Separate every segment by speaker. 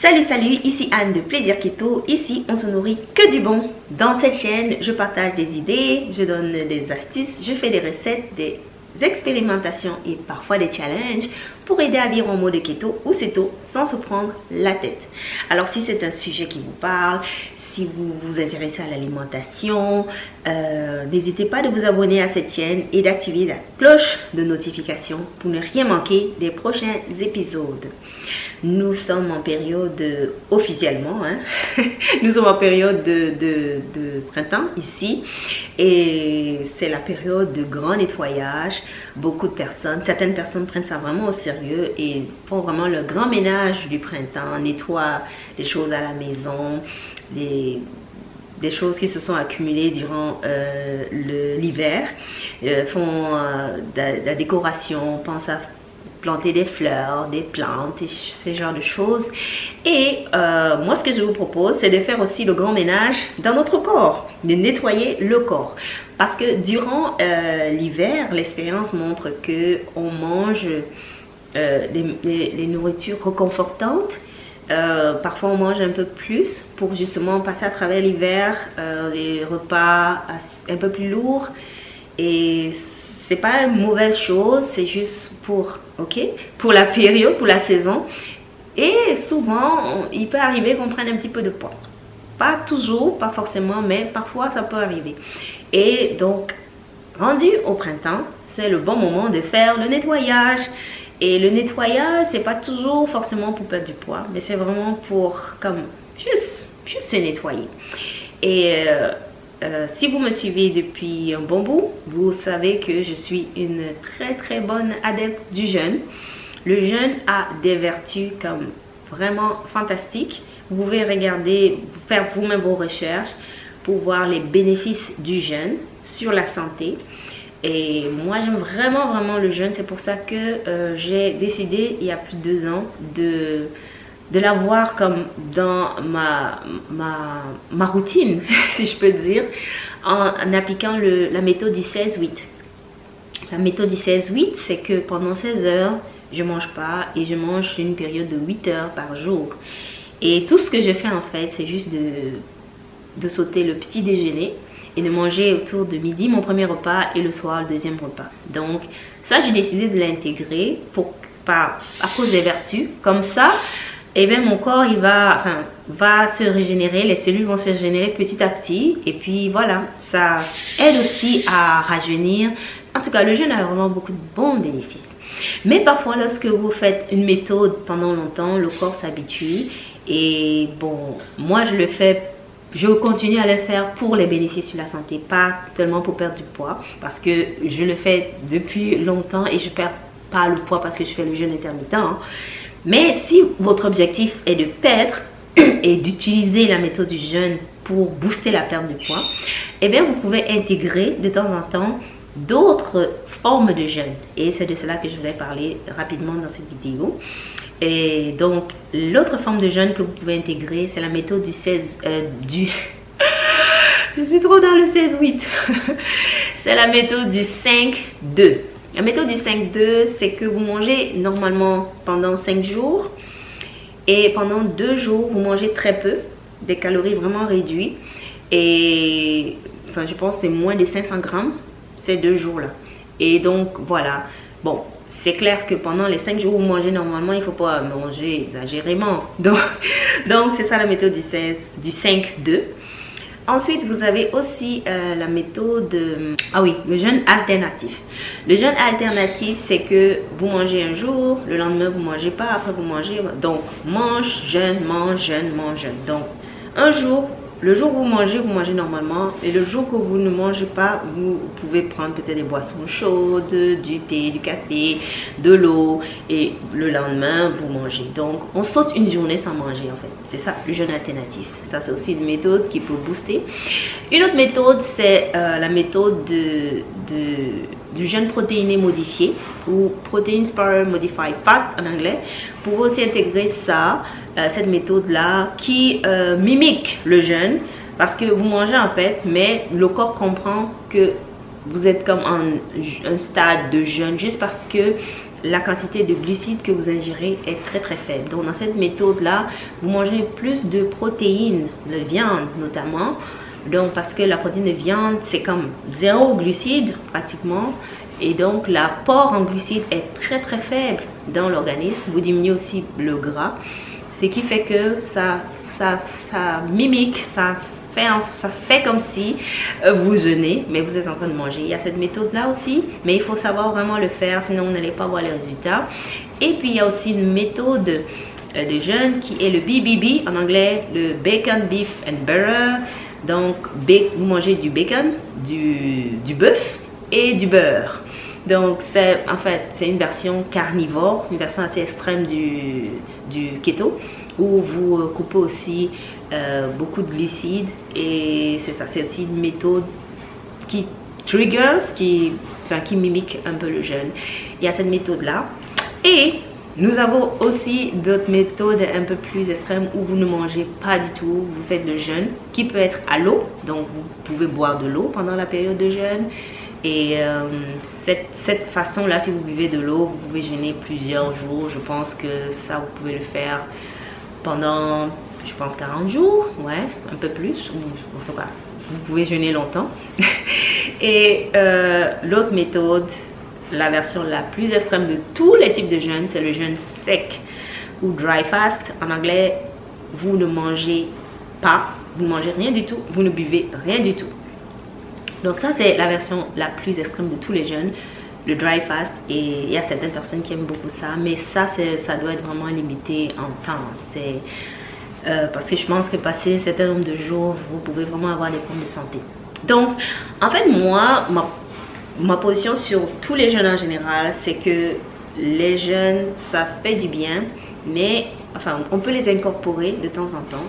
Speaker 1: Salut salut, ici Anne de Plaisir Keto. Ici, on se nourrit que du bon. Dans cette chaîne, je partage des idées, je donne des astuces, je fais des recettes, des expérimentations et parfois des challenges pour aider à vivre en mode keto ou ceto sans se prendre la tête. Alors si c'est un sujet qui vous parle, si vous vous intéressez à l'alimentation, euh, n'hésitez pas de vous abonner à cette chaîne et d'activer la cloche de notification pour ne rien manquer des prochains épisodes. Nous sommes en période, officiellement, hein, nous sommes en période de, de printemps ici et c'est la période de grand nettoyage. Beaucoup de personnes, certaines personnes prennent ça vraiment au sérieux et font vraiment le grand ménage du printemps, nettoient les choses à la maison, des, des choses qui se sont accumulées durant euh, l'hiver, euh, font euh, de, la décoration, pensent à planter des fleurs, des plantes, et ce genre de choses. Et moi, ce que je vous propose, c'est de faire aussi le grand ménage dans notre corps, de nettoyer le corps. Parce que durant l'hiver, l'expérience montre que on mange les, nourritures reconfortantes euh, parfois, on mange un peu plus pour justement passer à travers l'hiver, euh, les repas un peu plus lourds. Et c'est pas une mauvaise chose, c'est juste pour, ok, pour la période, pour la saison. Et souvent, il peut arriver qu'on prenne un petit peu de poids. Pas toujours, pas forcément, mais parfois ça peut arriver. Et donc, rendu au printemps, c'est le bon moment de faire le nettoyage. Et le nettoyage, c'est pas toujours forcément pour perdre du poids, mais c'est vraiment pour comme juste, juste se nettoyer. Et euh, euh, si vous me suivez depuis un bon bout, vous savez que je suis une très très bonne adepte du jeûne. Le jeûne a des vertus comme vraiment fantastiques. Vous pouvez regarder, faire vous-même vos recherches pour voir les bénéfices du jeûne sur la santé. Et moi, j'aime vraiment, vraiment le jeûne. C'est pour ça que euh, j'ai décidé, il y a plus de deux ans, de, de l'avoir comme dans ma, ma, ma, routine, si je peux dire, en, appliquant le, la méthode du 16-8. La méthode du 16-8, c'est que pendant 16 heures, je mange pas et je mange une période de 8 heures par jour. Et tout ce que je fais en fait, c'est juste de, de sauter le petit déjeuner et de manger autour de midi mon premier repas et le soir le deuxième repas. Donc ça, j'ai décidé de l'intégrer pour pas à cause des vertus. Comme ça, et eh bien mon corps il va, enfin, va se régénérer, les cellules vont se régénérer petit à petit. Et puis voilà, ça aide aussi à rajeunir. En tout cas, le jeûne a vraiment beaucoup de bons bénéfices. Mais parfois, lorsque vous faites une méthode pendant longtemps, le corps s'habitue. Et bon, moi je le fais je continue à le faire pour les bénéfices sur la santé, pas tellement pour perdre du poids, parce que je le fais depuis longtemps et je perds pas le poids parce que je fais le jeûne intermittent. Hein. Mais si votre objectif est de perdre et d'utiliser la méthode du jeûne pour booster la perte de poids, eh bien vous pouvez intégrer de temps en temps d'autres formes de jeûne. Et c'est de cela que je voulais parler rapidement dans cette vidéo. Et donc, l'autre forme de jeûne que vous pouvez intégrer, c'est la méthode du 16... Euh, du... Je suis trop dans le 16-8. c'est la méthode du 5-2. La méthode du 5-2, c'est que vous mangez normalement pendant 5 jours. Et pendant 2 jours, vous mangez très peu. Des calories vraiment réduites. Et enfin, je pense que c'est moins de 500 grammes ces deux jours-là. Et donc, voilà. Bon, c'est clair que pendant les 5 jours où vous mangez normalement, il ne faut pas manger exagérément. Donc, donc c'est ça la méthode du, 16, du 5-2. Ensuite, vous avez aussi euh, la méthode, euh, ah oui, le jeûne alternatif. Le jeûne alternatif, c'est que vous mangez un jour, le lendemain vous mangez pas, après vous mangez. Donc, mange, jeûne, mange, jeûne, mange, jeûne. Donc, un jour, le jour où vous mangez, vous mangez normalement. Et le jour que vous ne mangez pas, vous pouvez prendre peut-être des boissons chaudes, du thé, du café, de l'eau. Et le lendemain, vous mangez. Donc, on saute une journée sans manger en fait. C'est ça, le jeûne alternatif. Ça, c'est aussi une méthode qui peut booster. Une autre méthode, c'est euh, la méthode de, du jeûne protéiné modifié ou Protein Spar Modified Fast en anglais. Pour aussi intégrer ça euh, cette méthode-là qui euh, mimique le jeûne parce que vous mangez en fait, mais le corps comprend que vous êtes comme en un stade de jeûne juste parce que la quantité de glucides que vous ingérez est très très faible. Donc dans cette méthode-là, vous mangez plus de protéines, de viande notamment. Donc parce que la protéine de viande, c'est comme zéro glucides pratiquement. Et donc l'apport en glucides est très très faible dans l'organisme. Vous diminuez aussi le gras. Ce qui fait que ça, ça, ça mimique, ça fait, ça fait comme si euh, vous jeûnez, mais vous êtes en train de manger. Il y a cette méthode-là aussi, mais il faut savoir vraiment le faire, sinon vous n'allez pas voir les résultats. Et puis il y a aussi une méthode euh, de jeûne qui est le BBB, en anglais, le Bacon, Beef and Butter. Donc, vous mangez du bacon, du, du bœuf et du beurre. Donc, c'est en fait, c'est une version carnivore, une version assez extrême du, du keto, où vous euh, coupez aussi euh, beaucoup de glucides et c'est ça, c'est aussi une méthode qui triggers, qui, enfin, qui mimique un peu le jeûne. Il y a cette méthode-là. Et nous avons aussi d'autres méthodes un peu plus extrêmes où vous ne mangez pas du tout, vous faites le jeûne qui peut être à l'eau, donc vous pouvez boire de l'eau pendant la période de jeûne. Et euh, cette, cette façon-là, si vous buvez de l'eau, vous pouvez jeûner plusieurs jours. Je pense que ça, vous pouvez le faire pendant je pense 40 jours, ouais, un peu plus, en tout cas, vous pouvez jeûner longtemps. Et euh, l'autre méthode, la version la plus extrême de tous les types de jeûne, c'est le jeûne sec ou dry fast. En anglais, vous ne mangez pas, vous ne mangez rien du tout, vous ne buvez rien du tout. Donc ça, c'est la version la plus extrême de tous les jeûnes, le dry fast. Et il y a certaines personnes qui aiment beaucoup ça, mais ça, ça doit être vraiment limité en temps. C'est euh, parce que je pense que passer un certain nombre de jours, vous pouvez vraiment avoir des problèmes de santé. Donc, en fait, moi, ma, ma position sur tous les jeunes en général, c'est que les jeunes, ça fait du bien, mais enfin, on peut les incorporer de temps en temps,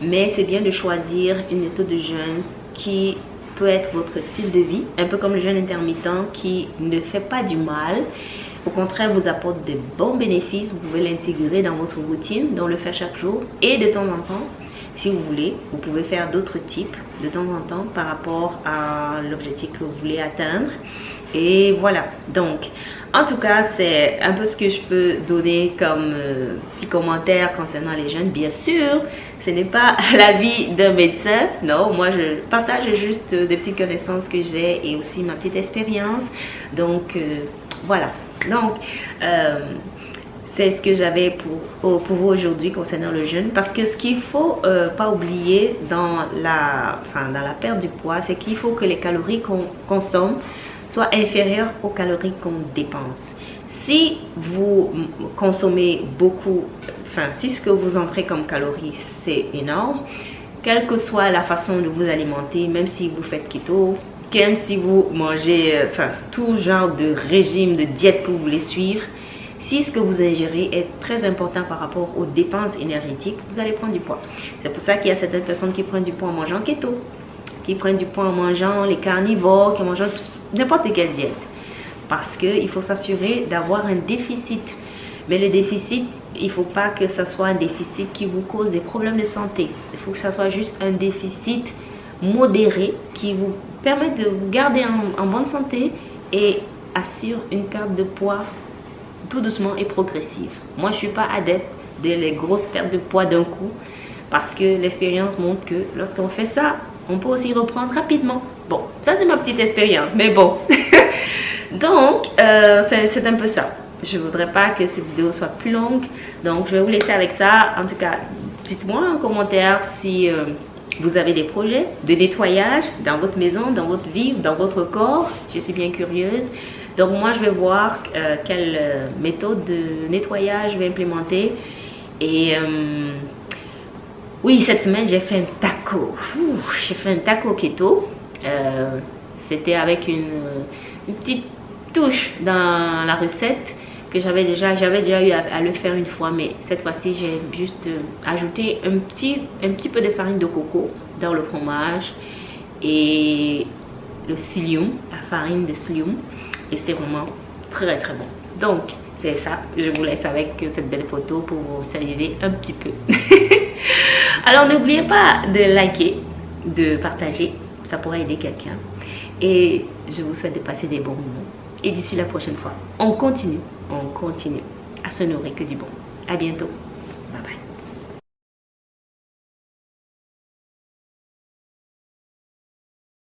Speaker 1: mais c'est bien de choisir une méthode de jeûne qui peut être votre style de vie, un peu comme le jeûne intermittent qui ne fait pas du mal, au contraire vous apporte des bons bénéfices. Vous pouvez l'intégrer dans votre routine, dans le faire chaque jour. Et de temps en temps, si vous voulez, vous pouvez faire d'autres types de temps en temps par rapport à l'objectif que vous voulez atteindre. Et voilà, donc en tout cas, c'est un peu ce que je peux donner comme euh, petit commentaire concernant les jeunes. Bien sûr, ce n'est pas l'avis d'un médecin. Non, moi, je partage juste des petites connaissances que j'ai et aussi ma petite expérience. Donc, euh, voilà. Donc, euh, c'est ce que j'avais pour, pour vous aujourd'hui concernant le jeûne. Parce que ce qu'il ne faut pas oublier dans la, enfin, dans la perte du poids, c'est qu'il faut que les calories qu'on consomme soient inférieures aux calories qu'on dépense. Si vous consommez beaucoup, enfin, si ce que vous entrez comme calories, c'est énorme, quelle que soit la façon de vous alimenter, même si vous faites keto, même si vous mangez euh, enfin, tout genre de régime, de diète que vous voulez suivre, si ce que vous ingérez est très important par rapport aux dépenses énergétiques, vous allez prendre du poids. C'est pour ça qu'il y a certaines personnes qui prennent du poids en mangeant keto, qui prennent du poids en mangeant les carnivores, qui mangent n'importe quelle diète. Parce qu'il faut s'assurer d'avoir un déficit. Mais le déficit, il ne faut pas que ce soit un déficit qui vous cause des problèmes de santé. Il faut que ce soit juste un déficit modéré qui vous permet de vous garder en, bonne santé et assure une perte de poids tout doucement et progressive. Moi, je suis pas adepte des grosses pertes de poids d'un coup parce que l'expérience montre que lorsqu'on fait ça, on peut aussi reprendre rapidement. Bon, ça c'est ma petite expérience, mais bon. donc, euh, c'est un peu ça. Je voudrais pas que cette vidéo soit plus longue, donc je vais vous laisser avec ça. En tout cas, dites-moi en commentaire si... Euh, vous avez des projets de nettoyage dans votre maison, dans votre vie, dans votre corps. Je suis bien curieuse. Donc moi, je vais voir euh, quelle méthode de nettoyage je vais implémenter. Et oui, cette semaine, j'ai fait un taco. J'ai fait un taco keto. C'était avec une, petite touche dans la recette que j'avais déjà, déjà eu à, le faire une fois, mais cette fois-ci, j'ai juste euh, ajouté un petit, un petit peu de farine de coco dans le fromage et le psyllium, la farine de psyllium, et c'était vraiment très très bon. Donc, c'est ça, je vous laisse avec cette belle photo pour vous saluer un petit peu. Alors, n'oubliez pas de liker, de partager, ça pourrait aider quelqu'un. Et je vous souhaite de passer des bons moments. Et d'ici la prochaine fois, on continue, on continue à se nourrir que du bon. À bientôt.